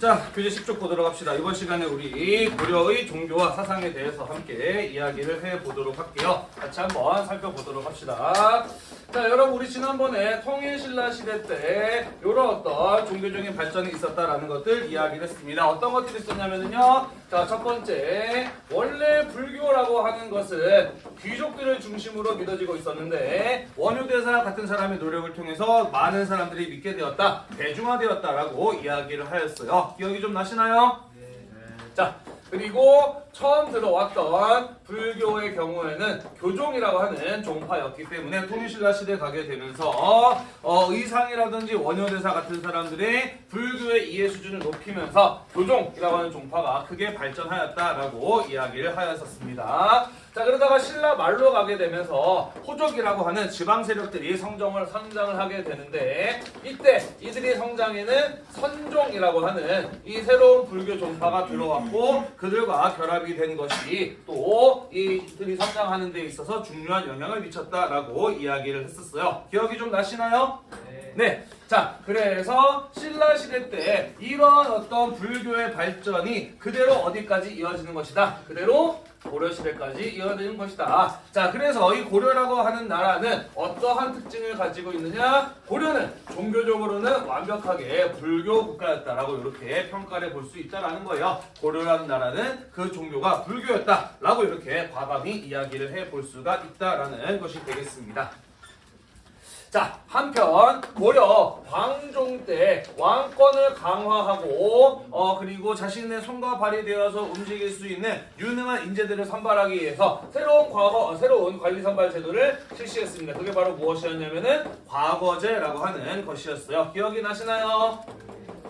자, 교재 10쪽 보도록 합시다. 이번 시간에 우리 고려의 종교와 사상에 대해서 함께 이야기를 해보도록 할게요. 같이 한번 살펴보도록 합시다. 자, 여러분 우리 지난번에 통일신라 시대 때 이런 어떤 종교적인 발전이 있었다라는 것들 이야기를 했습니다. 어떤 것들이 있었냐면요. 자, 첫 번째 원래 불교라고 하는 것은 귀족들을 중심으로 믿어지고 있었는데 원효대사 같은 사람의 노력을 통해서 많은 사람들이 믿게 되었다, 대중화되었다라고 이야기를 하였어요. 기억이 좀 나시나요? 자, 그리고 처음 들어왔던 불교의 경우에는 교종이라고 하는 종파였기 때문에 통일신라 시대 가게 되면서 어, 의상이라든지 원효대사 같은 사람들이 불교의 이해 수준을 높이면서 교종이라고 하는 종파가 크게 발전하였다라고 이야기를 하였었습니다. 자 그러다가 신라 말로 가게 되면서 호족이라고 하는 지방 세력들이 성정을 성장을 하게 되는데 이때 이들이 성장에는 선종이라고 하는 이 새로운 불교 종파가 들어왔고 그들과 결합 이 된 것이 또 이들이 성장하는 데 있어서 중요한 영향을 미쳤다라고 이야기를 했었어요. 기억이 좀 나시나요? 네. 자, 그래서 신라 시대 때 이런 어떤 불교의 발전이 그대로 어디까지 이어지는 것이다. 그대로 고려 시대까지 이어지는 것이다. 자, 그래서 이 고려라고 하는 나라는 어떠한 특징을 가지고 있느냐? 고려는 종교적으로는 완벽하게 불교 국가였다라고 이렇게 평가를 볼 수 있다라는 거예요. 고려라는 나라는 그 종교가 불교였다라고 이렇게 과감히 이야기를 해 볼 수가 있다라는 것이 되겠습니다. 자, 한편 고려 광종 때 왕권을 강화하고 어 그리고 자신의 손과 발이 되어서 움직일 수 있는 유능한 인재들을 선발하기 위해서 새로운 과거 어, 새로운 관리 선발 제도를 실시했습니다. 그게 바로 무엇이었냐면은 과거제라고 하는 것이었어요. 기억이 나시나요?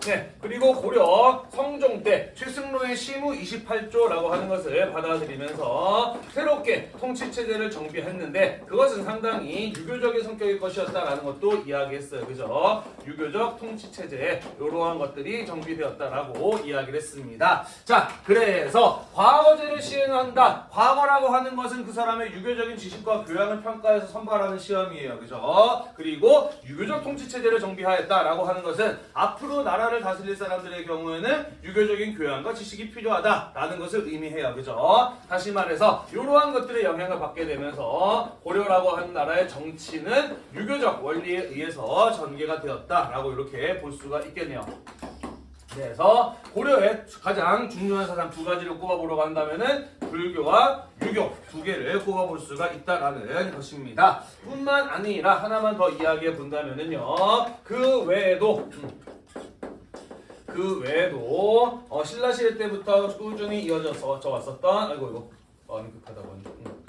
네, 그리고 고려 성종 때 최승로의 시무 28조라고 하는 것을 받아들이면서 새롭게 통치 체제를 정비했는데 그것은 상당히 유교적인 성격의 것이었다라는 것도 이야기했어요. 그죠? 유교적 통치 체제 이러한 것들이 정비되었다라고 이야기를 했습니다. 자, 그래서 과거제를 시행한다. 과거라고 하는 것은 그 사람의 유교적인 지식과 교양을 평가해서 선발하는 시험이에요. 그죠? 그리고 유교적 통치 체제를 정비하였다라고 하는 것은 앞으로 나라 나라를 다스릴 사람들의 경우에는 유교적인 교양과 지식이 필요하다라는 것을 의미해요. 그죠? 다시 말해서 이러한 것들의 영향을 받게 되면서 고려라고 하는 나라의 정치는 유교적 원리에 의해서 전개가 되었다라고 이렇게 볼 수가 있겠네요. 그래서 고려의 가장 중요한 사상 두 가지를 꼽아보려고 한다면은 불교와 유교 두 개를 꼽아볼 수가 있다라는 것입니다. 뿐만 아니라 하나만 더 이야기해 본다면은요. 그 외에도 음, 그 외에도 어, 신라 시대 때부터 꾸준히 이어져서 저 왔었던 아이고 이거 많이 급하다 보니 음.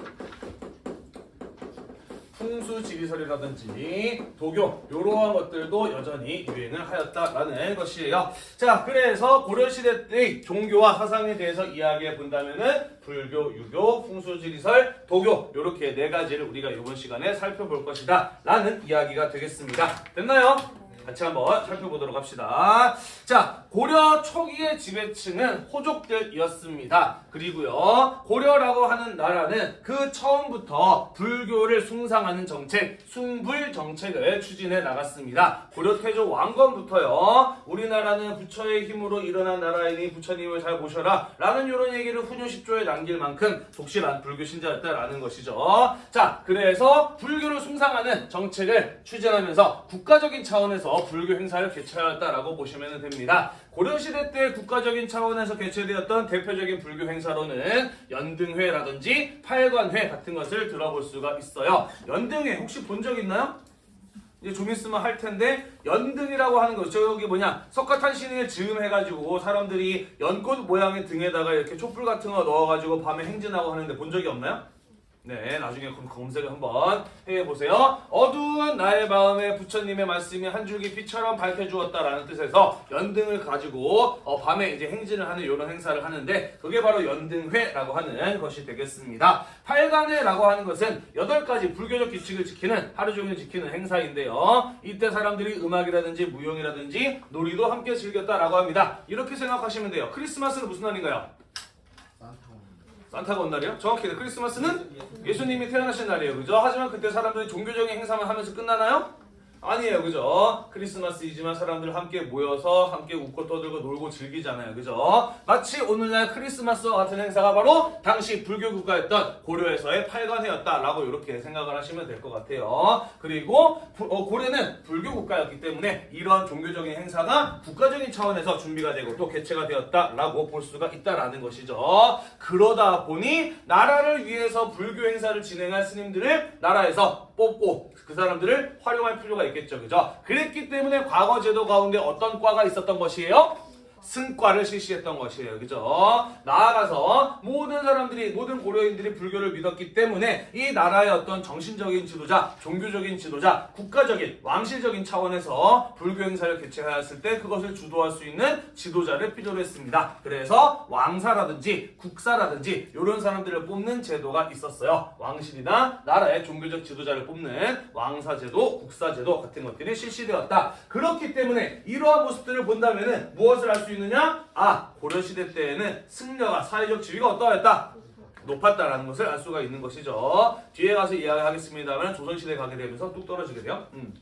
풍수 지리설이라든지 도교 이러한 것들도 여전히 유행을 하였다라는 것이에요. 자 그래서 고려시대 때의 종교와 사상에 대해서 이야기해 본다면은 불교, 유교, 풍수 지리설, 도교 이렇게 네 가지를 우리가 이번 시간에 살펴볼 것이다 라는 이야기가 되겠습니다. 됐나요? 같이 한번 살펴보도록 합시다. 자, 고려 초기의 지배층은 호족들이었습니다. 그리고요, 고려라고 하는 나라는 그 처음부터 불교를 숭상하는 정책, 숭불 정책을 추진해 나갔습니다. 고려 태조 왕건부터요, 우리나라는 부처의 힘으로 일어난 나라이니 부처님을 잘 모셔라 라는 이런 얘기를 훈요 10조에 남길 만큼 독실한 불교 신자였다라는 것이죠. 자, 그래서 불교를 숭상하는 정책을 추진하면서 국가적인 차원에서 불교 행사를 개최하였다라고 보시면 됩니다. 고려시대 때 국가적인 차원에서 개최되었던 대표적인 불교 행사로는 연등회라든지 팔관회 같은 것을 들어볼 수가 있어요. 연등회 혹시 본 적 있나요? 이제 좀 있으면 할 텐데 연등이라고 하는 거 저기 뭐냐 석가탄신을 즈음해가지고 사람들이 연꽃 모양의 등에다가 이렇게 촛불 같은 거 넣어가지고 밤에 행진하고 하는데 본 적이 없나요? 네, 나중에 검색을 한번 해보세요. 어두운 나의 마음에 부처님의 말씀이 한 줄기 빛처럼 밝혀주었다라는 뜻에서 연등을 가지고 어, 밤에 이제 행진을 하는 이런 행사를 하는데 그게 바로 연등회라고 하는 것이 되겠습니다. 팔간회라고 하는 것은 여덟 가지 불교적 규칙을 지키는 하루 종일 지키는 행사인데요. 이때 사람들이 음악이라든지 무용이라든지 놀이도 함께 즐겼다라고 합니다. 이렇게 생각하시면 돼요. 크리스마스는 무슨 날인가요? 산타가 온 날이요? 정확히 크리스마스는 예수님이 태어나신 날이에요. 그죠? 하지만 그때 사람들이 종교적인 행사만 하면서 끝나나요? 아니에요, 그죠? 크리스마스이지만 사람들 함께 모여서 함께 웃고 떠들고 놀고 즐기잖아요, 그죠? 마치 오늘날 크리스마스와 같은 행사가 바로 당시 불교 국가였던 고려에서의 팔관회였다 라고 이렇게 생각을 하시면 될 것 같아요. 그리고 부- 어, 고려는 불교 국가였기 때문에 이러한 종교적인 행사가 국가적인 차원에서 준비가 되고 또 개최가 되었다 라고 볼 수가 있다라는 것이죠. 그러다 보니 나라를 위해서 불교 행사를 진행할 스님들을 나라에서 뽑고 그 사람들을 활용할 필요가 있겠죠. 그죠? 그랬기 때문에 과거 제도 가운데 어떤 과가 있었던 것이에요? 승과를 실시했던 것이에요. 그죠? 나아가서 모든 사람들이, 모든 고려인들이 불교를 믿었기 때문에 이 나라의 어떤 정신적인 지도자, 종교적인 지도자, 국가적인, 왕실적인 차원에서 불교 행사를 개최하였을 때 그것을 주도할 수 있는 지도자를 필요로 했습니다. 그래서 왕사라든지 국사라든지 이런 사람들을 뽑는 제도가 있었어요. 왕실이나 나라의 종교적 지도자를 뽑는 왕사제도, 국사제도 같은 것들이 실시되었다. 그렇기 때문에 이러한 모습들을 본다면은 무엇을 알수있 느냐? 아, 고려시대 때에는 승려가 사회적 지위가 어떠했다? 높았다라는 것을 알 수가 있는 것이죠. 뒤에 가서 이야기하겠습니다만 조선시대 가게 되면서 뚝 떨어지게 돼요. 음.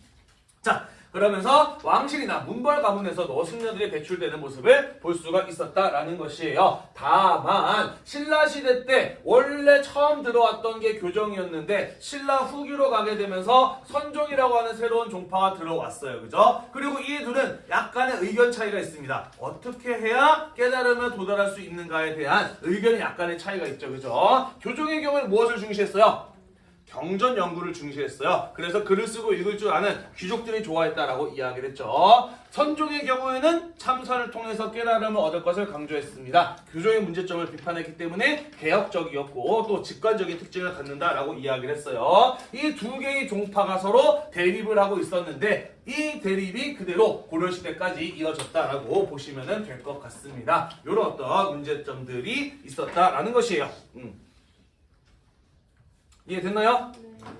자, 그러면서 왕실이나 문벌 가문에서도 승려들이 배출되는 모습을 볼 수가 있었다라는 것이에요. 다만 신라 시대 때 원래 처음 들어왔던 게 교정이었는데 신라 후기로 가게 되면서 선종이라고 하는 새로운 종파가 들어왔어요. 그죠? 그리고 이 둘은 약간의 의견 차이가 있습니다. 어떻게 해야 깨달음에 도달할 수 있는가에 대한 의견이 약간의 차이가 있죠. 그죠? 교종의 경우는 무엇을 중시했어요? 경전 연구를 중시했어요. 그래서 글을 쓰고 읽을 줄 아는 귀족들이 좋아했다라고 이야기를 했죠. 선종의 경우에는 참선을 통해서 깨달음을 얻을 것을 강조했습니다. 교종의 문제점을 비판했기 때문에 개혁적이었고 또 직관적인 특징을 갖는다라고 이야기를 했어요. 이 두 개의 종파가 서로 대립을 하고 있었는데 이 대립이 그대로 고려시대까지 이어졌다라고 보시면 될 것 같습니다. 이런 어떤 문제점들이 있었다라는 것이에요. 음. 이해됐나요?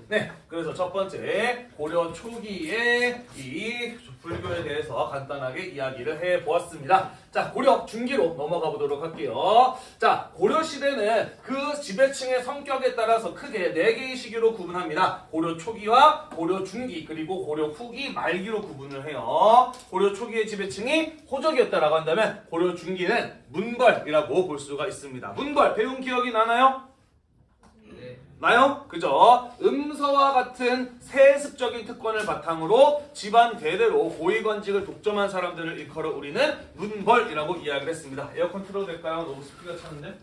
네. 그래서 첫 번째 고려 초기의 이 불교에 대해서 간단하게 이야기를 해 보았습니다. 자, 고려 중기로 넘어가 보도록 할게요. 자, 고려 시대는 그 지배층의 성격에 따라서 크게 네 개의 시기로 구분합니다. 고려 초기와 고려 중기 그리고 고려 후기 말기로 구분을 해요. 고려 초기의 지배층이 호적이었다라고 한다면 고려 중기는 문벌이라고 볼 수가 있습니다. 문벌 배운 기억이 나나요? 나요? 그죠? 음서와 같은 세습적인 특권을 바탕으로 집안 대대로 고위관직을 독점한 사람들을 일컬어 우리는 문벌이라고 이야기를 했습니다. 에어컨 틀어도 될까요? 너무 습기가 차는데?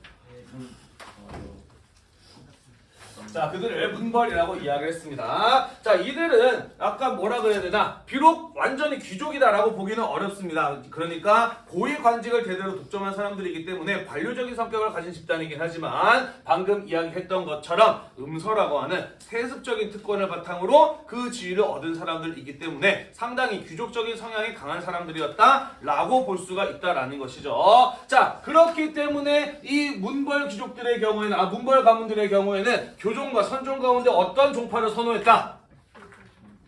자, 그들을 문벌이라고 이야기를 했습니다. 자, 이들은 아까 뭐라 그래야 되나? 비록 완전히 귀족이다라고 보기는 어렵습니다. 그러니까 고위 관직을 대대로 독점한 사람들이기 때문에 관료적인 성격을 가진 집단이긴 하지만 방금 이야기했던 것처럼 음서라고 하는 세습적인 특권을 바탕으로 그 지위를 얻은 사람들이기 때문에 상당히 귀족적인 성향이 강한 사람들이었다라고 볼 수가 있다라는 것이죠. 자, 그렇기 때문에 이 문벌 귀족들의 경우에는 아 문벌 가문들의 경우에는 교 종과 선종 가운데 어떤 종파를 선호했다?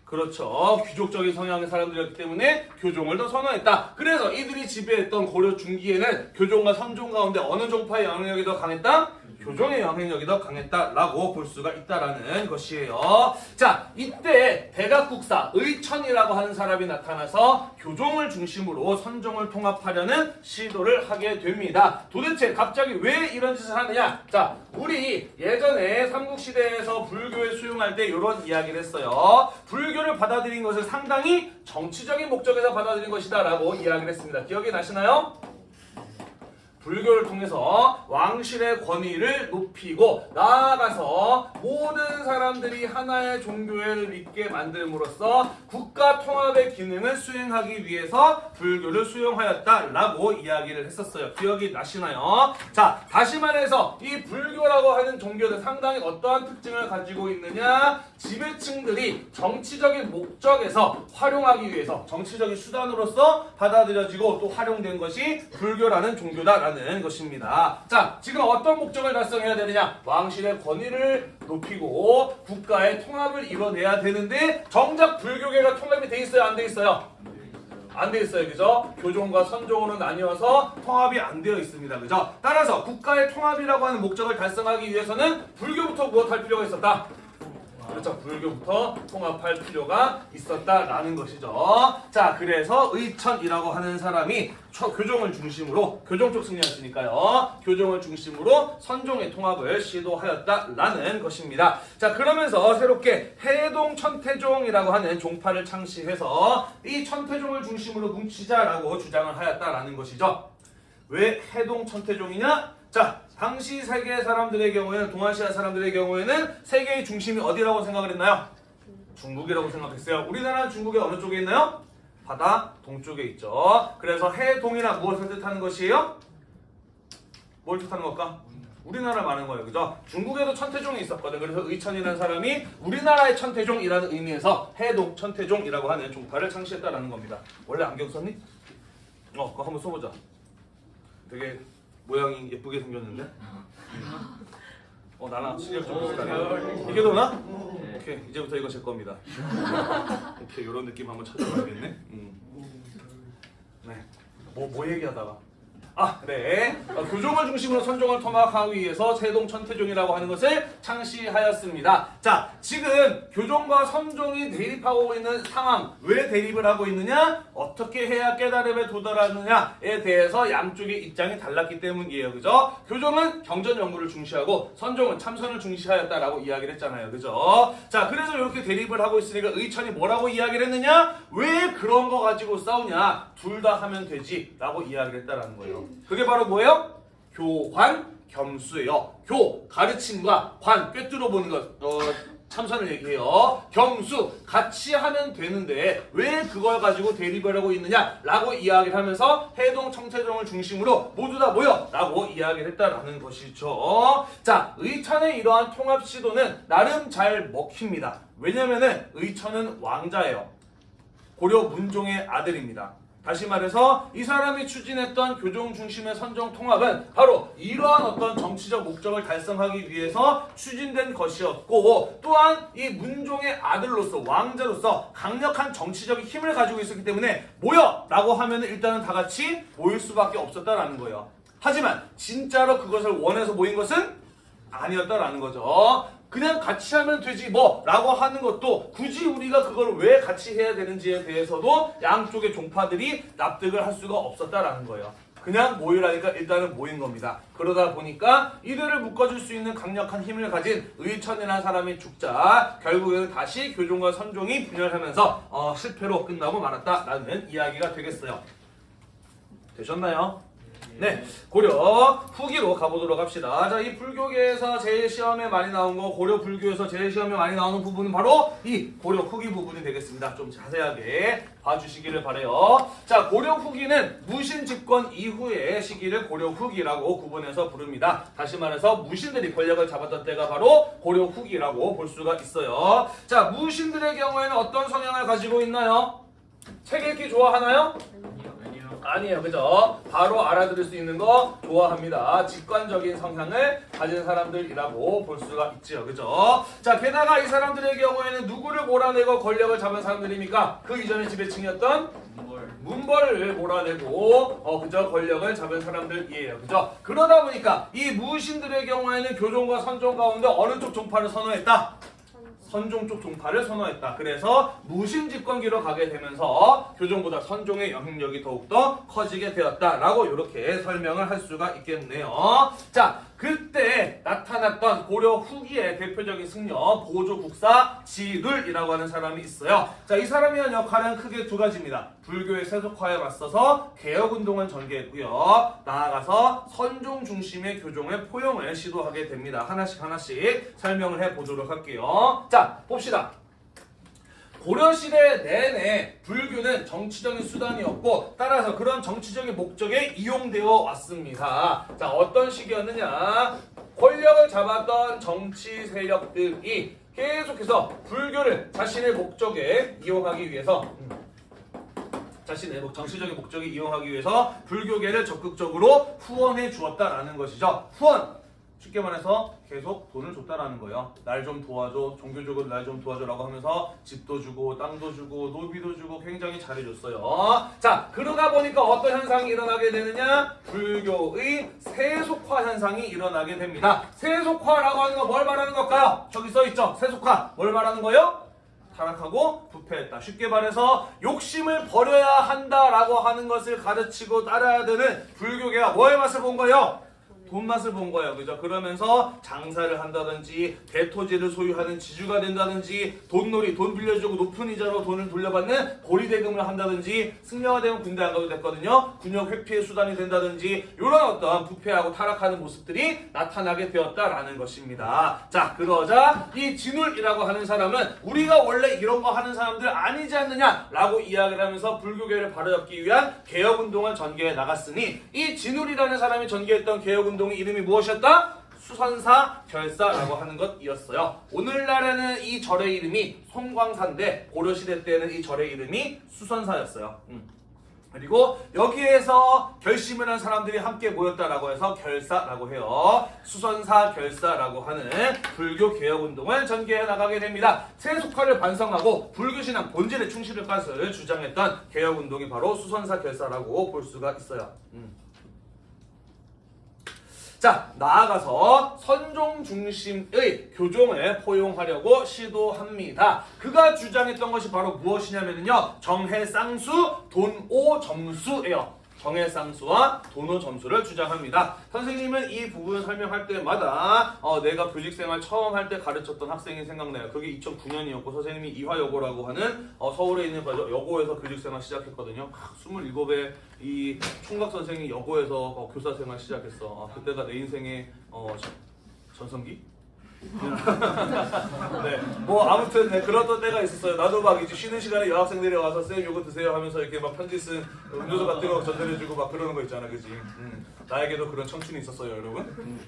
그렇죠. 귀족적인 성향의 사람들이었기 때문에 교종을 더 선호했다. 그래서 이들이 지배했던 고려 중기에는 교종과 선종 가운데 어느 종파의 영향력이 더 강했다? 교종의 영향력이 더 강했다라고 볼 수가 있다라는 것이에요. 자, 이때 대각국사 의천이라고 하는 사람이 나타나서 교종을 중심으로 선종을 통합하려는 시도를 하게 됩니다. 도대체 갑자기 왜 이런 짓을 하느냐? 자, 우리 예전에 삼국시대에서 불교를 수용할 때 이런 이야기를 했어요. 불교를 받아들인 것을 상당히 정치적인 목적에서 받아들인 것이다라고 이야기를 했습니다. 기억이 나시나요? 불교를 통해서 왕실의 권위를 높이고 나아가서 모든 사람들이 하나의 종교를 믿게 만듦으로써 국가 통합의 기능을 수행하기 위해서 불교를 수용하였다라고 이야기를 했었어요. 기억이 나시나요? 자, 다시 말해서 이 불교라고 하는 종교는 상당히 어떠한 특징을 가지고 있느냐? 지배층들이 정치적인 목적에서 활용하기 위해서 정치적인 수단으로서 받아들여지고 또 활용된 것이 불교라는 종교다라는 것입니다. 자, 지금 어떤 목적을 달성해야 되느냐? 왕실의 권위를 높이고 국가의 통합을 이뤄내야 되는데 정작 불교계가 통합이 돼 있어요, 안 돼 있어요? 안 돼 있어요, 그죠? 교종과 선종으로 나뉘어서 통합이 안 되어 있습니다, 그죠? 따라서 국가의 통합이라고 하는 목적을 달성하기 위해서는 불교부터 무엇할 필요가 있었다? 그렇죠. 불교부터 통합할 필요가 있었다라는 것이죠. 자, 그래서 의천이라고 하는 사람이 초- 교종을 중심으로 교종 쪽 승리했으니까요. 교종을 중심으로 선종의 통합을 시도하였다라는 것입니다. 자, 그러면서 새롭게 해동 천태종이라고 하는 종파를 창시해서 이 천태종을 중심으로 뭉치자라고 주장을 하였다라는 것이죠. 왜 해동 천태종이냐? 자, 당시 세계 사람들의 경우에는 동아시아 사람들의 경우에는 세계의 중심이 어디라고 생각을 했나요? 중국이라고 생각했어요. 우리나라는 중국의 어느 쪽에 있나요? 바다 동쪽에 있죠. 그래서 해동이나 무엇을 뜻하는 것이에요? 뭘 뜻하는 걸까? 우리나라 많은 거예요. 그죠? 중국에도 천태종이 있었거든. 그래서 의천이라는 사람이 우리나라의 천태종이라는 의미에서 해동 천태종이라고 하는 종파를 창시했다라는 겁니다. 원래 안경 썼니? 어, 그거 한번 써보자. 되게 모양이 예쁘게 생겼는데. 어, 나랑 실력 좀 비슷하네. 이게 도나? 오케이, 이제부터 이거 제 겁니다. 오케이, 이런 느낌 한번 찾아봐야겠네. 음. 네. 뭐, 뭐 얘기하다가. 아, 네. 어, 교종을 중심으로 선종을 통합하기 위해서 세동 천태종이라고 하는 것을 창시하였습니다. 자, 지금 교종과 선종이 대립하고 있는 상황, 왜 대립을 하고 있느냐? 어떻게 해야 깨달음에 도달하느냐에 대해서 양쪽의 입장이 달랐기 때문이에요. 그죠? 교종은 경전 연구를 중시하고 선종은 참선을 중시하였다라고 이야기를 했잖아요. 그죠? 자, 그래서 이렇게 대립을 하고 있으니까 의천이 뭐라고 이야기를 했느냐? 왜 그런 거 가지고 싸우냐? 둘 다 하면 되지. 라고 이야기를 했다라는 거예요. 그게 바로 뭐예요? 교관 겸수예요. 교 가르침과 관 꿰뚫어 보는 것. 어, 참선을 얘기해요. 겸수 같이 하면 되는데 왜 그걸 가지고 대립을 하고 있느냐 라고 이야기를 하면서 해동 청태종을 중심으로 모두 다 모여 라고 이야기를 했다라는 것이죠. 자, 의천의 이러한 통합 시도는 나름 잘 먹힙니다. 왜냐면은 의천은 왕자예요. 고려 문종의 아들입니다. 다시 말해서 이 사람이 추진했던 교종 중심의 선정 통합은 바로 이러한 어떤 정치적 목적을 달성하기 위해서 추진된 것이었고 또한 이 문종의 아들로서 왕자로서 강력한 정치적인 힘을 가지고 있었기 때문에 모여 라고 하면 일단은 다 같이 모일 수밖에 없었다라는 거예요. 하지만 진짜로 그것을 원해서 모인 것은 아니었다라는 거죠. 그냥 같이 하면 되지 뭐 라고 하는 것도 굳이 우리가 그걸 왜 같이 해야 되는지에 대해서도 양쪽의 종파들이 납득을 할 수가 없었다라는 거예요. 그냥 모이라니까 일단은 모인 겁니다. 그러다 보니까 이들을 묶어줄 수 있는 강력한 힘을 가진 의천이라는 사람이 죽자 결국에는 다시 교종과 선종이 분열하면서 어, 실패로 끝나고 말았다라는 이야기가 되겠어요. 되셨나요? 네, 고려 후기로 가보도록 합시다. 자, 이 불교계에서 제일 시험에 많이 나온 거, 고려 불교에서 제일 시험에 많이 나오는 부분은 바로 이 고려 후기 부분이 되겠습니다. 좀 자세하게 봐주시기를 바래요. 자, 고려 후기는 무신 집권 이후의 시기를 고려 후기라고 구분해서 부릅니다. 다시 말해서 무신들이 권력을 잡았던 때가 바로 고려 후기라고 볼 수가 있어요. 자, 무신들의 경우에는 어떤 성향을 가지고 있나요? 책 읽기 좋아하나요? 아니에요, 그죠? 바로 알아들을 수 있는 거 좋아합니다. 직관적인 성향을 가진 사람들이라고 볼 수가 있지요, 그죠? 자, 게다가 이 사람들의 경우에는 누구를 몰아내고 권력을 잡은 사람들입니까? 그 이전의 지배층이었던 문벌을 몰아내고 어 그저 권력을 잡은 사람들이에요. 그죠? 그러다 보니까 이 무신들의 경우에는 교종과 선종 가운데 어느 쪽 종파를 선호했다? 선종 쪽 종파를 선호했다. 그래서 무신 집권기로 가게 되면서 교종보다 선종의 영향력이 더욱더 커지게 되었다라고 이렇게 설명을 할 수가 있겠네요. 자, 그때 나타났던 고려 후기의 대표적인 승려 보조 국사 지룰이라고 하는 사람이 있어요. 자, 이 사람이 한 역할은 크게 두 가지입니다. 불교의 세속화에 맞서서 개혁 운동을 전개했고요. 나아가서 선종 중심의 교종의 포용을 시도하게 됩니다. 하나씩 하나씩 설명을 해 보도록 할게요. 자, 봅시다. 고려시대 내내 불교는 정치적인 수단이었고 따라서 그런 정치적인 목적에 이용되어 왔습니다. 자 어떤 시기였느냐 권력을 잡았던 정치 세력들이 계속해서 불교를 자신의 목적에 이용하기 위해서 음, 자신의 목- 정치적인 목적에 이용하기 위해서 불교계를 적극적으로 후원해 주었다라는 것이죠. 후원 쉽게 말해서 계속 돈을 줬다라는 거예요. 날 좀 도와줘, 종교적으로 날 좀 도와줘라고 하면서 집도 주고 땅도 주고 노비도 주고 굉장히 잘해줬어요. 자 그러다 보니까 어떤 현상이 일어나게 되느냐? 불교의 세속화 현상이 일어나게 됩니다. 세속화라고 하는 거뭘 말하는 걸까요? 저기 써 있죠. 세속화 뭘 말하는 거예요? 타락하고 부패했다. 쉽게 말해서 욕심을 버려야 한다라고 하는 것을 가르치고 따라야 되는 불교계가 뭐의 맛을 본 거예요? 돈 맛을 본 거예요. 그죠? 그러면서 장사를 한다든지 대토지를 소유하는 지주가 된다든지 돈놀이 돈 빌려주고 높은 이자로 돈을 돌려받는 고리대금을 한다든지 승려가 되면 군대 안 가도 됐거든요. 군역 회피의 수단이 된다든지 이런 어떤 부패하고 타락하는 모습들이 나타나게 되었다라는 것입니다. 자 그러자 이 진울이라고 하는 사람은 우리가 원래 이런 거 하는 사람들 아니지 않느냐라고 이야기를 하면서 불교계를 바로잡기 위한 개혁운동을 전개해 나갔으니 이 진울이라는 사람이 전개했던 개혁운동 의 이름이 무엇이었다? 수선사 결사라고 하는 것이었어요. 오늘날에는 이 절의 이름이 송광사인데 고려시대 때는 이 절의 이름이 수선사였어요. 음. 그리고 여기에서 결심을 한 사람들이 함께 모였다라고 해서 결사라고 해요. 수선사 결사라고 하는 불교 개혁 운동을 전개해 나가게 됩니다. 세속화를 반성하고 불교 신앙 본질에 충실할 것을 주장했던 개혁 운동이 바로 수선사 결사라고 볼 수가 있어요. 음. 자, 나아가서 선종 중심의 교종을 포용하려고 시도합니다. 그가 주장했던 것이 바로 무엇이냐면요. 정해쌍수, 돈오 점수예요. 정해쌍수와 돈오 점수를 주장합니다. 선생님은 이 부분 설명할 때마다 어, 내가 교직생활 처음 할 때 가르쳤던 학생이 생각나요. 그게 2009년이었고 선생님이 이화여고라고 하는 어, 서울에 있는 여고에서 교직생활 시작했거든요. 27에 이 총각 선생이 여고에서 어, 교사생활 시작했어. 어, 그때가 내 인생의 어, 전- 전성기? 네, 뭐 아무튼 네, 그랬던 때가 있었어요. 나도 막 이제 쉬는 시간에 여학생들이 와서 쌤 요거 드세요 하면서 이렇게 막 편지 쓴 음료수 같은 거 전달해주고 막 그러는 거 있잖아, 그지? 음, 나에게도 그런 청춘이 있었어요, 여러분.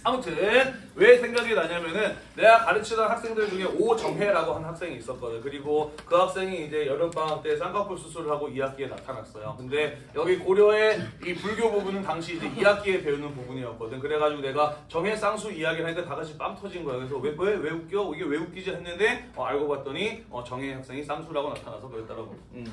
음. 아무튼 왜 생각이 나냐면은 내가 가르치던 학생들 중에 오정혜라고 하는 학생이 있었거든. 그리고 그 학생이 이제 여름 방학 때 쌍꺼풀 수술을 하고 2학기에 나타났어요. 근데 여기 고려의 이 불교 부분은 당시 이제 2학기에 배우는 부분이었거든. 그래가지고 내가 정혜 쌍수 이야기를 하니까 다 같이 빵 터진 거야. 그래서 왜 왜 왜 웃겨? 이게 왜 웃기지 했는데 어, 알고 봤더니 어, 정혜 학생이 쌍수라고 나타나서 그랬더라고. 음.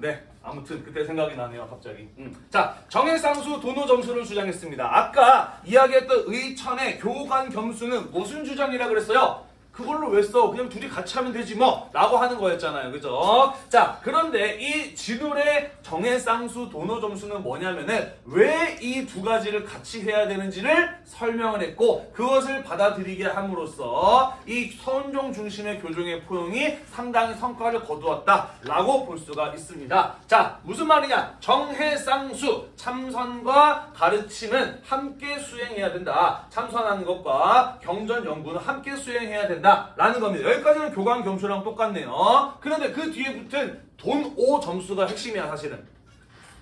네, 아무튼 그때 생각이 나네요, 갑자기. 음. 자, 정해쌍수 도노 점수를 주장했습니다. 아까 이야기했던 의천의 교관 겸수는 무슨 주장이라 그랬어요? 그걸로 왜 써? 그냥 둘이 같이 하면 되지 뭐 라고 하는 거였잖아요. 그죠? 자, 그런데 이 진울의 정해 쌍수 도노 점수는 뭐냐면은 왜 이 두 가지를 같이 해야 되는지를 설명을 했고 그것을 받아들이게 함으로써 이 선종 중심의 교종의 포용이 상당히 성과를 거두었다 라고 볼 수가 있습니다. 자, 무슨 말이냐? 정해 쌍수 참선과 가르침은 함께 수행해야 된다. 참선하는 것과 경전 연구는 함께 수행해야 된다 라는 겁니다. 여기까지는 교관 겸수랑 똑같네요. 그런데 그 뒤에 붙은 돈오 점수가 핵심이야 사실은.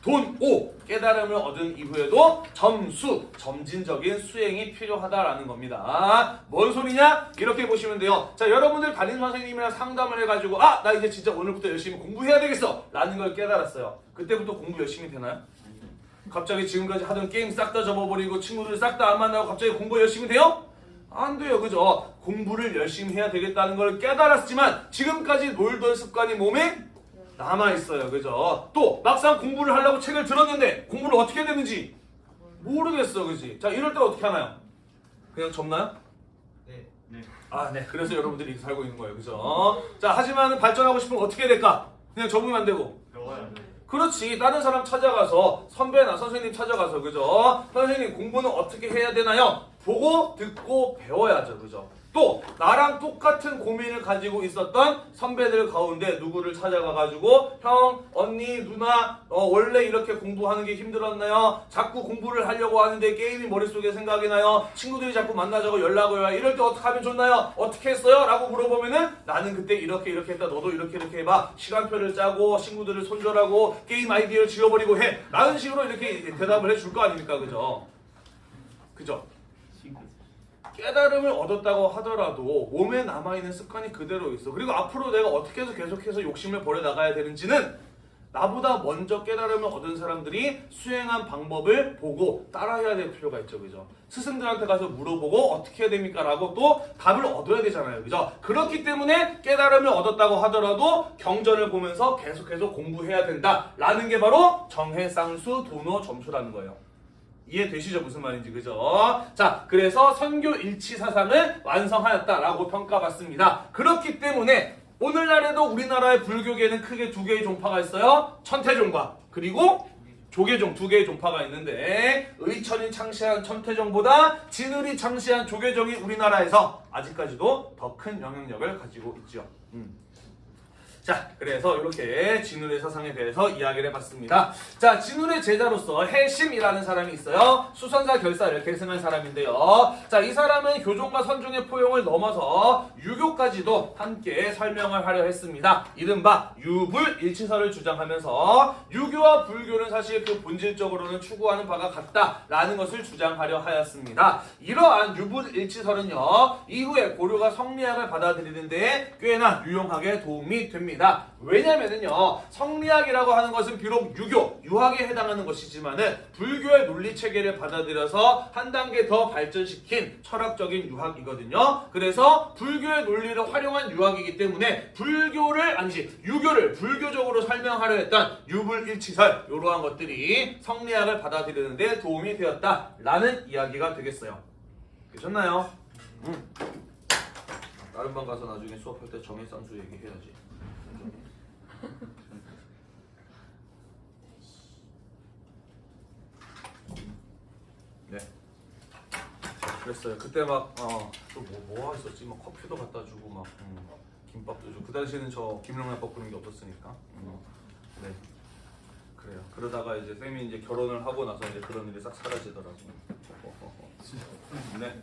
돈 5. 깨달음을 얻은 이후에도 점수, 점진적인 수행이 필요하다라는 겁니다. 뭔 소리냐? 이렇게 보시면 돼요. 자, 여러분들 담임 선생님이랑 상담을 해가지고 아, 나 이제 진짜 오늘부터 열심히 공부해야 되겠어! 라는 걸 깨달았어요. 그때부터 공부 열심히 되나요? 갑자기 지금까지 하던 게임 싹 다 접어버리고 친구들 싹 다 안 만나고 갑자기 공부 열심히 돼요? 안 돼요, 그죠? 공부를 열심히 해야 되겠다는 걸 깨달았지만 지금까지 놀던 습관이 몸에 남아 있어요, 그죠? 또 막상 공부를 하려고 책을 들었는데 공부를 어떻게 해야 되는지 모르겠어, 그지? 자, 이럴 때 어떻게 하나요? 그냥 접나요? 네. 아, 네. 그래서 여러분들이 이렇게 살고 있는 거예요, 그죠? 자, 하지만 발전하고 싶으면 어떻게 해야 될까? 그냥 접으면 안 되고 배워야 돼. 그렇지. 다른 사람 찾아가서 선배나 선생님 찾아가서 그죠? 선생님 공부는 어떻게 해야 되나요? 보고 듣고 배워야죠. 그죠? 또 나랑 똑같은 고민을 가지고 있었던 선배들 가운데 누구를 찾아가 가지고 형, 언니, 누나 어, 원래 이렇게 공부하는 게 힘들었나요? 자꾸 공부를 하려고 하는데 게임이 머릿속에 생각이 나요. 친구들이 자꾸 만나자고 연락을 와요. 이럴 때 어떻게 하면 좋나요? 어떻게 했어요? 라고 물어보면은 나는 그때 이렇게 이렇게 했다. 너도 이렇게 이렇게 해봐. 시간표를 짜고 친구들을 손절하고 게임 아이디어를 지워버리고 해. 라는 식으로 이렇게 대답을 해줄 거 아닙니까? 그죠? 그죠? 깨달음을 얻었다고 하더라도 몸에 남아있는 습관이 그대로 있어. 그리고 앞으로 내가 어떻게 해서 계속해서 욕심을 버려 나가야 되는지는 나보다 먼저 깨달음을 얻은 사람들이 수행한 방법을 보고 따라해야 될 필요가 있죠. 그죠? 스승들한테 가서 물어보고 어떻게 해야 됩니까? 라고 또 답을 얻어야 되잖아요. 그죠? 그렇기 때문에 깨달음을 얻었다고 하더라도 경전을 보면서 계속해서 공부해야 된다. 라는 게 바로 정해쌍수 도노 점수라는 거예요. 이해되시죠? 무슨 말인지 그죠? 자, 그래서 선교 일치 사상을 완성하였다라고 평가받습니다. 그렇기 때문에 오늘날에도 우리나라의 불교계는 크게 두 개의 종파가 있어요. 천태종과 그리고 조계종 두 개의 종파가 있는데 의천이 창시한 천태종보다 진을이 창시한 조계종이 우리나라에서 아직까지도 더 큰 영향력을 가지고 있죠. 음. 자, 그래서 이렇게 진울의 사상에 대해서 이야기를 해봤습니다. 자, 진울의 제자로서 해심이라는 사람이 있어요. 수선사 결사를 계승한 사람인데요. 자, 이 사람은 교종과 선종의 포용을 넘어서 유교까지도 함께 설명을 하려 했습니다. 이른바 유불일치설을 주장하면서 유교와 불교는 사실 그 본질적으로는 추구하는 바가 같다라는 것을 주장하려 하였습니다. 이러한 유불일치설은요, 이후에 고려가 성리학을 받아들이는데 꽤나 유용하게 도움이 됩니다. 왜냐면은요, 성리학이라고 하는 것은 비록 유교, 유학에 해당하는 것이지만은 불교의 논리 체계를 받아들여서 한 단계 더 발전시킨 철학적인 유학이거든요. 그래서 불교의 논리를 활용한 유학이기 때문에 불교를 아니지 유교를 불교적으로 설명하려 했던 유불일치설 이러한 것들이 성리학을 받아들이는데 도움이 되었다라는 이야기가 되겠어요. 되셨나요? 음. 다른 방 가서 나중에 수업할 때 정해쌍수 얘기해야지. 네. 그랬어요. 그때 막어또뭐 뭐 했었지? 막 커피도 갖다 주고 막 음, 김밥도 주고 그 당시에는 저 김영란법 그런 게 없었으니까. 음, 네. 그래요. 그러다가 이제 쌤이 이제 결혼을 하고 나서 이제 그런 일이 싹 사라지더라고요. 네.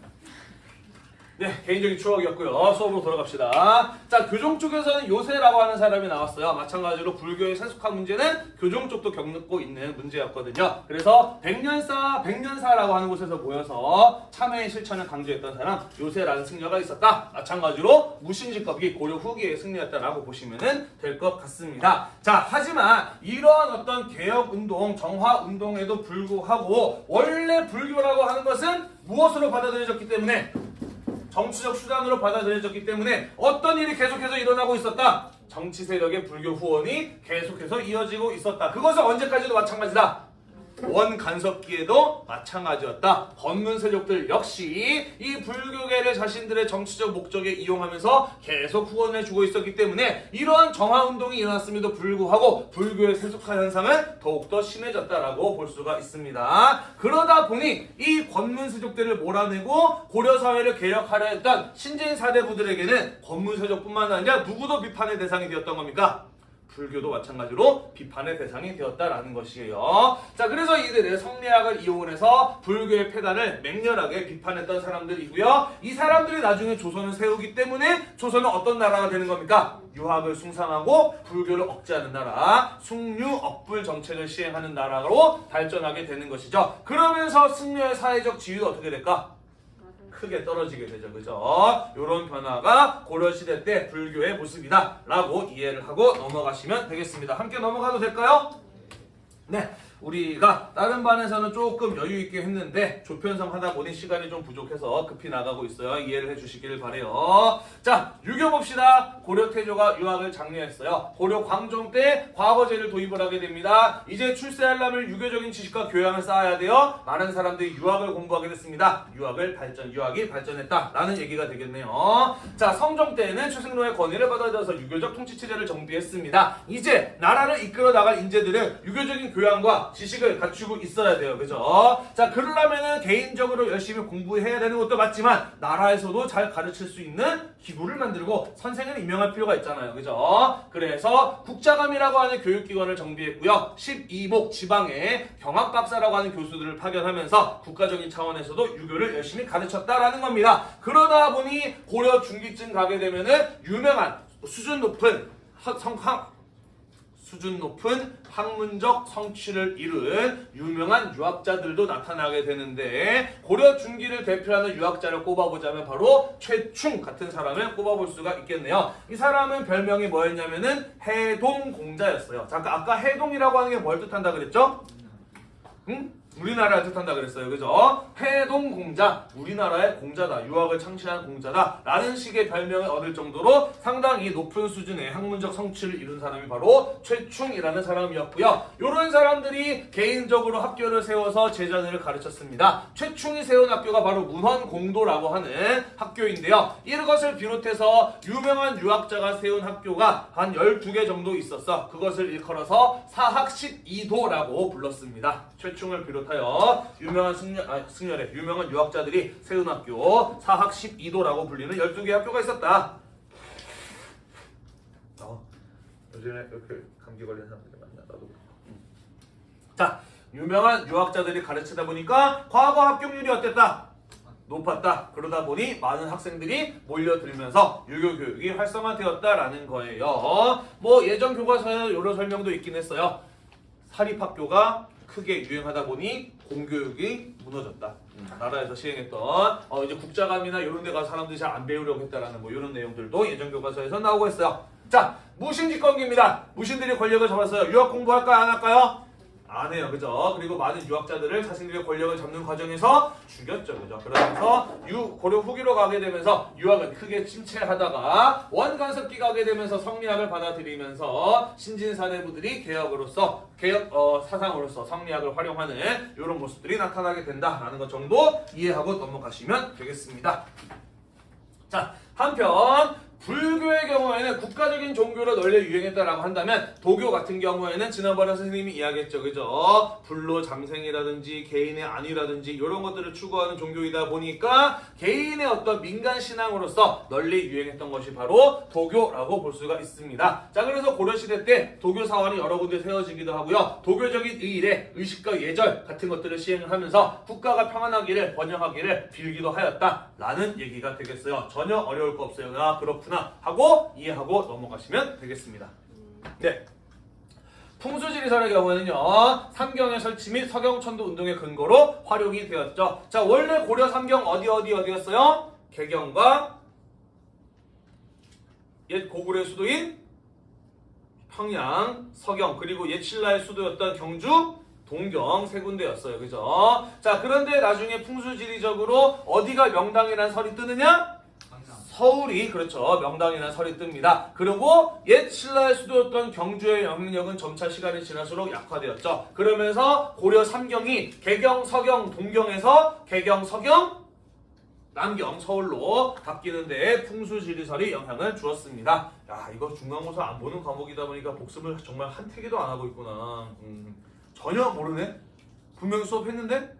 네, 개인적인 추억이었고요. 수업으로 돌아갑시다. 자, 교종 쪽에서는 요새라고 하는 사람이 나왔어요. 마찬가지로 불교의 세속화 문제는 교종 쪽도 겪고 있는 문제였거든요. 그래서 백년사, 백년사라고 하는 곳에서 모여서 참회의 실천을 강조했던 사람 요새라는 승려가 있었다. 마찬가지로 무신직겁이 고려 후기의 승리였다라고 보시면 될 것 같습니다. 자, 하지만 이러한 어떤 개혁 운동, 정화 운동에도 불구하고 원래 불교라고 하는 것은 무엇으로 받아들여졌기 때문에 정치적 수단으로 받아들여졌기 때문에 어떤 일이 계속해서 일어나고 있었다. 정치 세력의 불교 후원이 계속해서 이어지고 있었다. 그것은 언제까지도 마찬가지다. 원 간섭기에도 마찬가지였다. 건문 세력들 역시 이 불교계를 자신들의 정치적 목적에 이용하면서 계속 후원해 주고 있었기 때문에 이러한 정화 운동이 일어났음에도 불구하고 불교의 세속화 현상은 더욱더 심해졌다라고 볼 수가 있습니다. 그러다 보니 이 권문 세족들을 몰아내고 고려 사회를 개혁하려 했던 신진 사대부들에게는 권문 세족뿐만 아니라 누구도 비판의 대상이 되었던 겁니까? 불교도 마찬가지로 비판의 대상이 되었다라는 것이에요. 자, 그래서 이들은 성리학을 이용해서 불교의 폐단을 맹렬하게 비판했던 사람들이고요. 이 사람들이 나중에 조선을 세우기 때문에 조선은 어떤 나라가 되는 겁니까? 유학을 숭상하고 불교를 억제하는 나라, 숭유억불 정책을 시행하는 나라로 발전하게 되는 것이죠. 그러면서 승려의 사회적 지위가 어떻게 될까? 크게 떨어지게 되죠. 그죠? 이런 변화가 고려시대 때 불교의 모습이다. 라고 이해를 하고 넘어가시면 되겠습니다. 함께 넘어가도 될까요? 네. 우리가 다른 반에서는 조금 여유 있게 했는데 조편성 하다 보니 시간이 좀 부족해서 급히 나가고 있어요. 이해를 해주시길 바래요. 자, 유교 봅시다. 고려 태조가 유학을 장려했어요. 고려 광종 때 과거제를 도입을 하게 됩니다. 이제 출세하려면 유교적인 지식과 교양을 쌓아야 돼요. 많은 사람들이 유학을 공부하게 됐습니다. 유학을 발전, 유학이 발전했다라는 얘기가 되겠네요. 자, 성종 때에는 최승로의 권위를 받아들여서 유교적 통치 체제를 정비했습니다. 이제 나라를 이끌어 나갈 인재들은 유교적인 교양과 지식을 갖추고 있어야 돼요. 그죠? 자, 그러려면은 개인적으로 열심히 공부해야 되는 것도 맞지만 나라에서도 잘 가르칠 수 있는 기구를 만들고 선생을 임명할 필요가 있잖아요. 그죠? 그래서 국자감이라고 하는 교육기관을 정비했고요. 12목 지방에 경학박사라고 하는 교수들을 파견하면서 국가적인 차원에서도 유교를 열심히 가르쳤다라는 겁니다. 그러다 보니 고려 중기쯤 가게 되면은 유명한 수준 높은 하- 성, 하- 수준 높은 학문적 성취를 이룬 유명한 유학자들도 나타나게 되는데 고려 중기를 대표하는 유학자를 꼽아보자면 바로 최충 같은 사람을 꼽아볼 수가 있겠네요. 이 사람은 별명이 뭐였냐면은 해동공자였어요. 잠깐 아까 해동이라고 하는 게 뭘 뜻한다 그랬죠? 응? 우리나라를 뜻한다 그랬어요. 그죠? 해동공자, 우리나라의 공자다. 유학을 창시한 공자다. 라는 식의 별명을 얻을 정도로 상당히 높은 수준의 학문적 성취를 이룬 사람이 바로 최충이라는 사람이었고요. 이런 사람들이 개인적으로 학교를 세워서 제자들을 가르쳤습니다. 최충이 세운 학교가 바로 문헌공도라고 하는 학교인데요. 이것을 비롯해서 유명한 유학자가 세운 학교가 한 12개 정도 있었어. 그것을 일컬어서 사학십이도라고 불렀습니다. 최충을 비롯 하여 유명한 승려, 아, 승려래, 유명한 유학자들이 세운 학교 사학십이도라고 불리는 12개 학교가 있었다. 어, 요즘에 이렇게 감기 걸린 사람들이 많나 나도. 음. 자, 유명한 유학자들이 가르치다 보니까 과거 합격률이 어땠다? 높았다. 그러다 보니 많은 학생들이 몰려들면서 유교 교육이 활성화되었다라는 거예요. 뭐 예전 교과서에 이런 설명도 있긴 했어요. 사립학교가 크게 유행하다 보니 공교육이 무너졌다. 음, 나라에서 시행했던 어, 이제 국자감이나 이런 데 가서 사람들이 잘 안 배우려고 했다라는 뭐 이런 내용들도 예전 교과서에서 나오고 있어요. 자, 무신직권기입니다. 무신들이 권력을 잡았어요. 유학 공부할까요? 안 할까요? 안 해요. 그죠? 그리고 많은 유학자들을 자신들의 권력을 잡는 과정에서 죽였죠. 그죠? 그러면서 유, 고려 후기로 가게 되면서 유학은 크게 침체하다가 원간섭기 가게 되면서 성리학을 받아들이면서 신진사대부들이 개혁으로서 개혁 어, 사상으로서 성리학을 활용하는 이런 모습들이 나타나게 된다라는 것 정도 이해하고 넘어가시면 되겠습니다. 자, 한편 불교의 경우에는 국가적인 종교로 널려 유행했다라고 한다면 도교 같은 경우에는 지난번에 선생님이 이야기했죠. 그죠? 불로 장생이라든지 개인의 안위라든지 이런 것들을 추구하는 종교이다 보니까 개인의 어떤 민간 신앙으로서 널리 유행했던 것이 바로 도교라고 볼 수가 있습니다. 자, 그래서 고려시대 때 도교 사원이 여러 군데 세워지기도 하고요. 도교적인 의일에 의식과 예절 같은 것들을 시행을 하면서 국가가 평안하기를 번영하기를 빌기도 하였다라는 얘기가 되겠어요. 전혀 어려울 거 없어요. 아, 그렇구나 하고 이해하고 넘어가시면 되겠습니다. 네. 풍수지리설의 경우에는요 삼경의 설치 및 서경천도 운동의 근거로 활용이 되었죠. 자 원래 고려 삼경 어디 어디 어디였어요? 개경과 옛 고구려의 수도인 평양, 서경 그리고 옛 신라의 수도였던 경주, 동경 세 군데였어요. 그죠? 자 그런데 나중에 풍수지리적으로 어디가 명당이라는 설이 뜨느냐? 서울이 그렇죠 명당이라는 설이 뜹니다. 그리고 옛 신라의 수도였던 경주의 영향력은 점차 시간이 지날수록 약화되었죠. 그러면서 고려 삼경이 개경, 서경, 동경에서 개경, 서경, 남경, 서울로 바뀌는데 풍수지리설이 영향을 주었습니다. 야 이거 중간고사 안 보는 과목이다 보니까 복습을 정말 한 태기도 안 하고 있구나. 음, 전혀 모르네. 분명히 수업했는데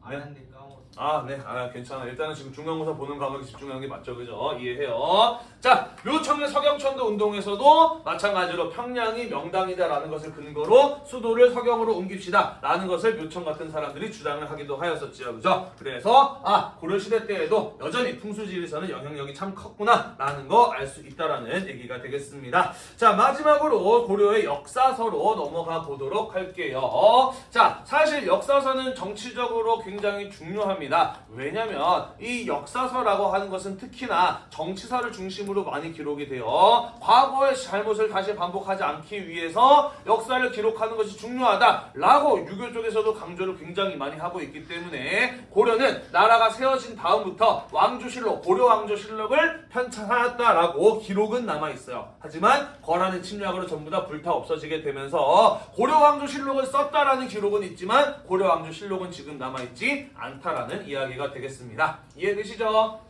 안 했는데 까먹었어. 아, 네. 아, 괜찮아. 일단은 지금 중간고사 보는 과목에 집중하는 게 맞죠. 그죠? 이해해요. 자, 묘청의 서경천도 운동에서도 마찬가지로 평양이 명당이다라는 것을 근거로 수도를 서경으로 옮깁시다. 라는 것을 묘청 같은 사람들이 주장을 하기도 하였었지요. 그죠? 그래서, 아, 고려시대 때에도 여전히 풍수지리에서는 영향력이 참 컸구나. 라는 거 알 수 있다라는 얘기가 되겠습니다. 자, 마지막으로 고려의 역사서로 넘어가 보도록 할게요. 자, 사실 역사서는 정치적으로 굉장히 중요합니다. 왜냐면 이 역사서라고 하는 것은 특히나 정치사를 중심으로 많이 기록이 돼요. 과거의 잘못을 다시 반복하지 않기 위해서 역사를 기록하는 것이 중요하다라고 유교 쪽에서도 강조를 굉장히 많이 하고 있기 때문에 고려는 나라가 세워진 다음부터 왕조실록, 고려 왕조실록을 편찬하였다라고 기록은 남아 있어요. 하지만 거란의 침략으로 전부 다 불타 없어지게 되면서 고려 왕조실록을 썼다라는 기록은 있지만 고려 왕조실록은 지금 남아 있지 않다라는 이야기가 되겠습니다. 이해되시죠?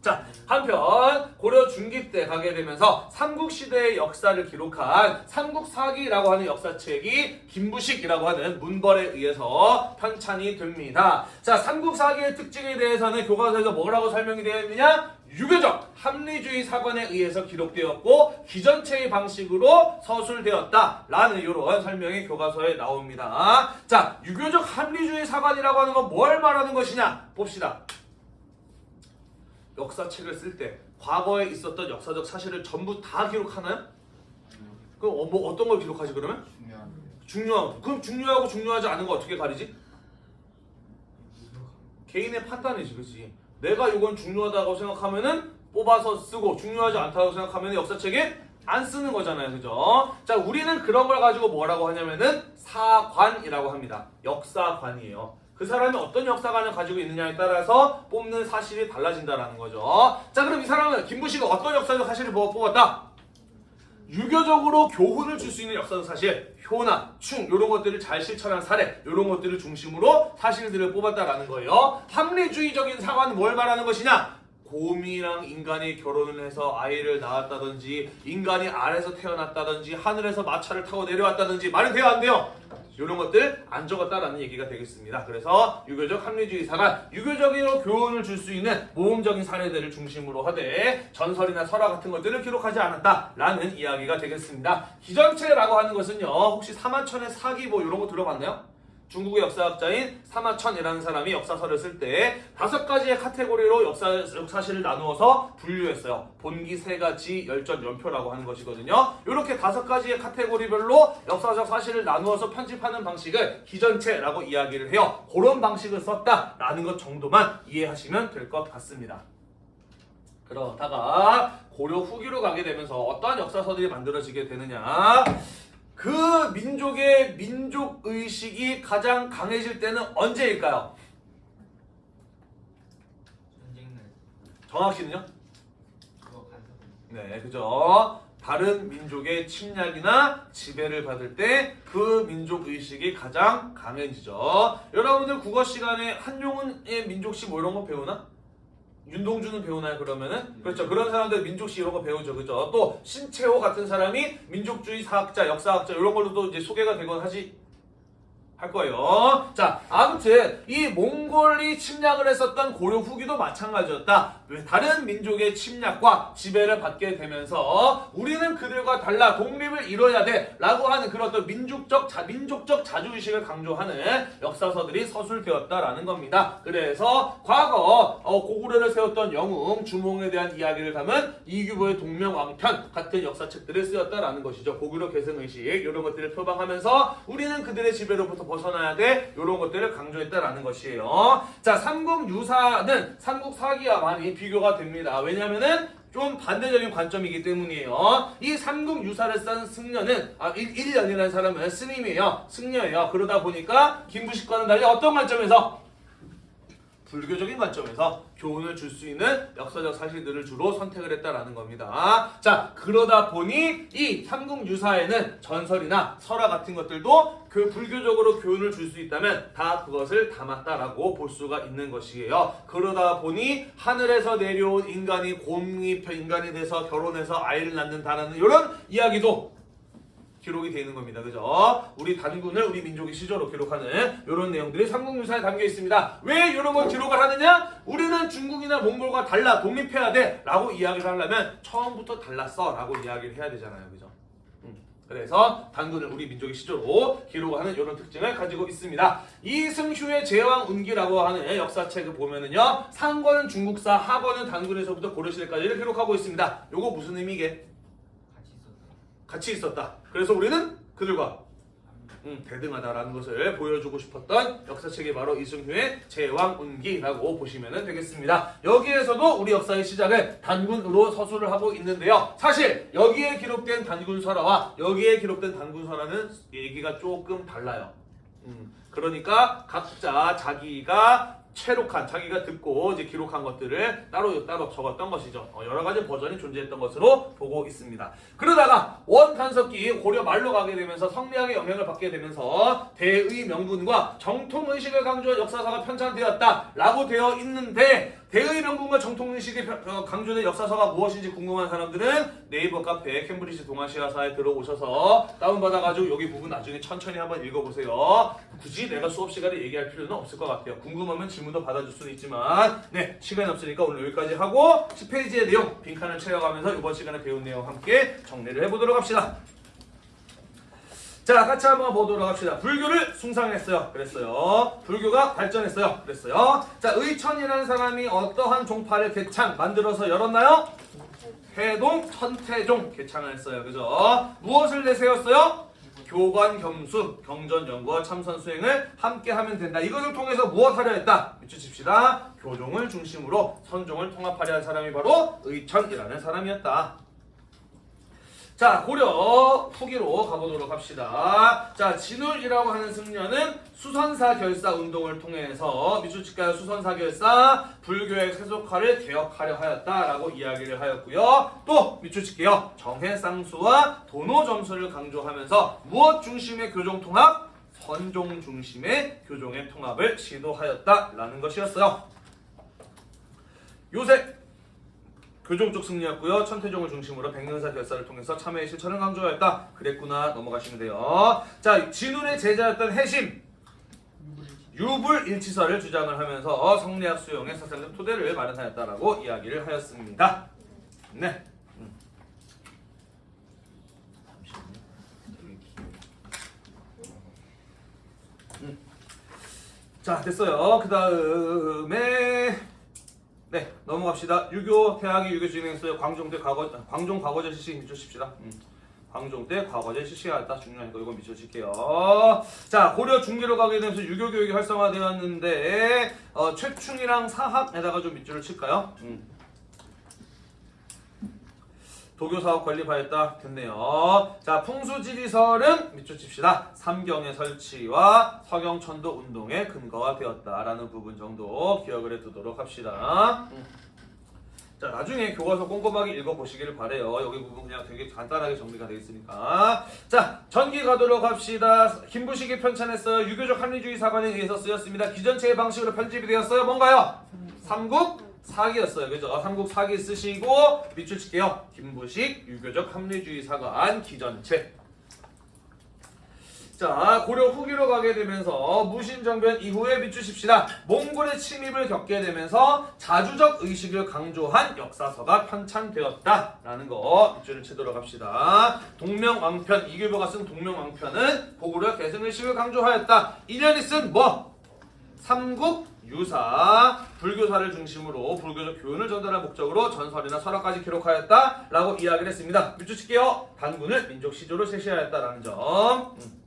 자, 한편 고려 중기 때 가게 되면서 삼국시대의 역사를 기록한 삼국사기라고 하는 역사책이 김부식이라고 하는 문벌에 의해서 편찬이 됩니다. 자, 삼국사기의 특징에 대해서는 교과서에서 뭐라고 설명이 되어 있느냐? 유교적 합리주의 사관에 의해서 기록되었고 기전체의 방식으로 서술되었다라는 이런 설명이 교과서에 나옵니다. 자, 유교적 합리주의 사관이라고 하는 건 뭘 말하는 것이냐? 봅시다. 역사책을 쓸 때 과거에 있었던 역사적 사실을 전부 다 기록하나요? 그럼 어, 뭐 어떤 걸 기록하지 그러면? 중요한 중요하고 그럼 중요하고 중요하지 않은 거 어떻게 가리지? 개인의 판단이지 그렇지 내가 이건 중요하다고 생각하면은 뽑아서 쓰고 중요하지 않다고 생각하면 역사책에 안 쓰는 거잖아요 그죠 자 우리는 그런 걸 가지고 뭐라고 하냐면은 사관이라고 합니다 역사관이에요 그 사람이 어떤 역사관을 가지고 있느냐에 따라서 뽑는 사실이 달라진다라는 거죠 자 그럼 이 사람은 김부식가 어떤 역사적 사실을 뽑- 뽑았다 유교적으로 교훈을 줄 수 있는 역사적 사실, 효나, 충 이런 것들을 잘 실천한 사례 이런 것들을 중심으로 사실들을 뽑았다라는 거예요. 합리주의적인 사관은 뭘 말하는 것이냐? 곰이랑 인간이 결혼을 해서 아이를 낳았다든지 인간이 알에서 태어났다든지 하늘에서 마차를 타고 내려왔다든지 말이 돼요 안 돼요? 이런 것들 안 적었다라는 얘기가 되겠습니다. 그래서 유교적 합리주의 사관, 유교적으로 교훈을 줄 수 있는 모험적인 사례들을 중심으로 하되 전설이나 설화 같은 것들을 기록하지 않았다라는 이야기가 되겠습니다. 기전체라고 하는 것은요, 혹시 사마천의 사기 뭐 이런 거 들어봤나요? 중국의 역사학자인 사마천이라는 사람이 역사서를 쓸 때 다섯 가지의 카테고리로 역사, 역사실을 나누어서 분류했어요. 본기, 세 가지, 열전, 연표라고 하는 것이거든요. 이렇게 다섯 가지의 카테고리별로 역사적 사실을 나누어서 편집하는 방식을 기전체라고 이야기를 해요. 그런 방식을 썼다라는 것 정도만 이해하시면 될 것 같습니다. 그러다가 고려 후기로 가게 되면서 어떠한 역사서들이 만들어지게 되느냐 그 민족의 민족 의식이 가장 강해질 때는 언제일까요? 전쟁 날 정확히는요? 네, 그죠. 다른 민족의 침략이나 지배를 받을 때 그 민족 의식이 가장 강해지죠. 여러분들 국어 시간에 한용운의 민족시 뭐 이런 거 배우나? 윤동주는 배우나요 그러면은? 그렇죠. 그런 사람들 민족시 이런 거 배우죠. 그죠? 또 신채호 같은 사람이 민족주의 사학자, 역사학자 이런 걸로 또 이제 소개가 되곤 하지 할 거예요. 자, 아무튼 이 몽골이 침략을 했었던 고려 후기도 마찬가지였다. 왜 다른 민족의 침략과 지배를 받게 되면서 우리는 그들과 달라 독립을 이뤄야 돼 라고 하는 그런 어떤 민족적 자 민족적 자주의식을 강조하는 역사서들이 서술되었다라는 겁니다. 그래서 과거 어, 고구려를 세웠던 영웅 주몽에 대한 이야기를 담은 이규보의 동명왕편 같은 역사책들을 쓰였다라는 것이죠. 고구려 계승의식 이런 것들을 표방하면서 우리는 그들의 지배로부터 벗어나야 돼 이런 것들을 강조했다라는 것이에요. 자 삼국유사는 삼국사기와 많이 비교가 됩니다. 왜냐하면은 좀 반대적인 관점이기 때문이에요. 이 삼국 유사를 쓴 승려는 아 1, 1년이라는 사람은 스님이에요. 승려예요. 그러다 보니까 김부식과는 달리 어떤 관점에서 불교적인 관점에서 교훈을 줄 수 있는 역사적 사실들을 주로 선택을 했다라는 겁니다. 자, 그러다 보니 이 삼국유사에는 전설이나 설화 같은 것들도 그 불교적으로 교훈을 줄 수 있다면 다 그것을 담았다라고 볼 수가 있는 것이에요. 그러다 보니 하늘에서 내려온 인간이 곰이 인간이 돼서 결혼해서 아이를 낳는다라는 이런 이야기도 기록이 되는 겁니다. 그죠? 우리 단군을 우리 민족의 시조로 기록하는 이런 내용들이 삼국유사에 담겨 있습니다. 왜 이런 걸 기록을 하느냐? 우리는 중국이나 몽골과 달라 독립해야 돼 라고 이야기를 하려면 처음부터 달랐어 라고 이야기를 해야 되잖아요. 그죠? 음. 그래서 단군을 우리 민족의 시조로 기록하는 이런 특징을 가지고 있습니다. 이승휴의 제왕 운기라고 하는 역사책을 보면은요. 상권은 중국사, 하권은 단군에서부터 고려시대까지를 기록하고 있습니다. 요거 무슨 의미게? 같이 있었다. 그래서 우리는 그들과 음, 대등하다라는 것을 보여주고 싶었던 역사책이 바로 이승휴의 제왕운기라고 보시면 되겠습니다. 여기에서도 우리 역사의 시작을 단군으로 서술을 하고 있는데요. 사실 여기에 기록된 단군설화와 여기에 기록된 단군설화는 얘기가 조금 달라요. 음, 그러니까 각자 자기가 체록한 자기가 듣고 이제 기록한 것들을 따로 따로 적었던 것이죠. 어, 여러 가지 버전이 존재했던 것으로 보고 있습니다. 그러다가 원탄석기 고려 말로 가게 되면서 성리학의 영향을 받게 되면서 대의 명분과 정통 의식을 강조한 역사서가 편찬되었다라고 되어 있는데 대의 명분과 정통 의식이 편- 어, 강조된 역사서가 무엇인지 궁금한 사람들은 네이버 카페 캠브리지 동아시아사에 들어오셔서 다운받아가지고 여기 부분 나중에 천천히 한번 읽어보세요. 굳이 내가 수업 시간에 얘기할 필요는 없을 것 같아요. 궁금하면 질문도 받아줄 수는 있지만 네 시간이 없으니까 오늘 여기까지 하고 10페이지의 내용 빈칸을 채워가면서 이번 시간에 배운 내용 함께 정리를 해보도록 합시다. 자, 같이 한번 보도록 합시다. 불교를 숭상했어요. 그랬어요. 불교가 발전했어요. 그랬어요. 자, 의천이라는 사람이 어떠한 종파를 개창 만들어서 열었나요? 태동, 천태종 개창을 했어요. 그죠? 무엇을 내세웠어요? 교관 겸수, 경전 연구와 참선 수행을 함께 하면 된다. 이것을 통해서 무엇하려 했다? 밑줄칩시다. 교종을 중심으로 선종을 통합하려 한 사람이 바로 의천이라는 사람이었다. 자, 고려 후기로 가보도록 합시다. 자, 진울이라고 하는 승려는 수선사 결사 운동을 통해서 미추치카 수선사 결사 불교의 세속화를 개혁하려 하였다라고 이야기를 하였고요. 또 미추치케요 정해쌍수와 도노 점수를 강조하면서 무엇 중심의 교종 통합? 선종 중심의 교종의 통합을 시도하였다라는 것이었어요. 요새 교종 쪽 승리였고요. 천태종을 중심으로 백년사 결사를 통해서 참회의 실천을 강조하였다. 그랬구나 넘어가시면 돼요. 자, 진운의 제자였던 해심 유불일치설을 주장을 하면서 성리학 수용의 사상적 토대를 마련하였다라고 이야기를 하였습니다. 네. 음. 음. 자, 됐어요. 그 다음에 네 넘어갑시다. 유교 대학이 유교 진행했어요. 광종대 과거 광종 과거제 실시 미쳐십시다. 음. 광종 때 과거제 실시하였다 중요하니까 이거 미쳐칠게요. 자 고려 중기로 가게 되면서 유교 교육이 활성화되었는데 어, 최충이랑 사학에다가 좀 밑줄을 칠까요? 음. 도교 사업 건립하였다 됐네요. 자 풍수지리설은 밑줄 칩시다. 삼경의 설치와 서경천도 운동의 근거가 되었다라는 부분 정도 기억을 해두도록 합시다. 음. 자 나중에 교과서 꼼꼼하게 읽어보시기를 바래요. 여기 부분 그냥 되게 간단하게 정리가 되어 있으니까. 자 전기 가도록 합시다. 김부식이 편찬했어요. 유교적 합리주의 사관에 의해서 쓰였습니다. 기전체의 방식으로 편집이 되었어요. 뭔가요? 삼국 사기였어요. 그죠? 삼국 사기 쓰시고 밑줄 칠게요. 김부식 유교적 합리주의 사관 기전체. 자 고려 후기로 가게 되면서 무신정변 이후에 밑주십시다. 몽골의 침입을 겪게 되면서 자주적 의식을 강조한 역사서가 편찬되었다라는 거 밑줄을 치도록 합시다. 동명왕편 이규보가 쓴 동명왕편은 고구려 개성의식을 강조하였다. 인연이 쓴 뭐? 삼국 유사 불교사를 중심으로 불교적 교훈을 전달할 목적으로 전설이나 설화까지 기록하였다라고 이야기를 했습니다. 밑줄 칠게요. 단군을 민족 시조로 제시하였다라는 점. 음.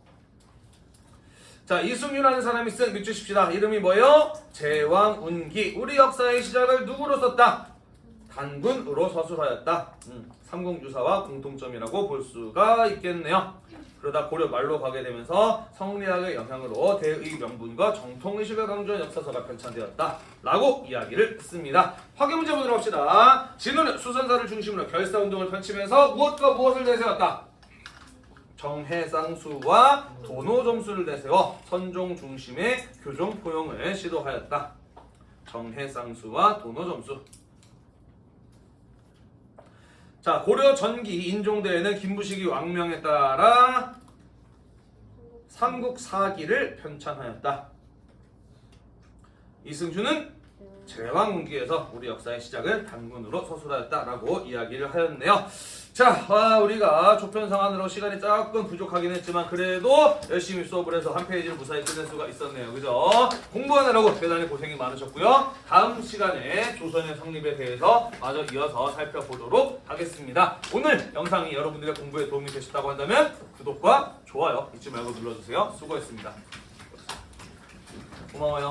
자 이승윤이라는 사람이 쓴 밑줄 칩시다. 이름이 뭐예요? 제왕운기. 우리 역사의 시작을 누구로 썼다? 단군으로 서술하였다. 음, 삼국유사와 공통점이라고 볼 수가 있겠네요. 그러다 고려 말로 가게 되면서 성리학의 영향으로 대의 명분과 정통의식을 강조한 역사서가 편찬되었다. 라고 이야기를 했습니다. 확인 문제 보도록 합시다. 진우는 수선사를 중심으로 결사운동을 펼치면서 무엇과 무엇을 내세웠다? 정해쌍수와 도노점수를 내세워 선종 중심의 교종 포용을 시도하였다. 정해쌍수와 도노점수. 자 고려 전기 인종대에는 김부식이 왕명에 따라 삼국 사기를 편찬하였다. 이승준은 제왕운기에서 우리 역사의 시작을 단군으로 서술하였다라고 이야기를 하였네요. 자, 아, 우리가 조편 상안으로 시간이 조금 부족하긴 했지만 그래도 열심히 수업을 해서 한 페이지를 무사히 끝낼 수가 있었네요. 그죠? 공부하느라고 대단히 고생이 많으셨고요. 다음 시간에 조선의 성립에 대해서 마저 이어서 살펴보도록 하겠습니다. 오늘 영상이 여러분들의 공부에 도움이 되셨다고 한다면 구독과 좋아요 잊지 말고 눌러주세요. 수고했습니다. 고마워요.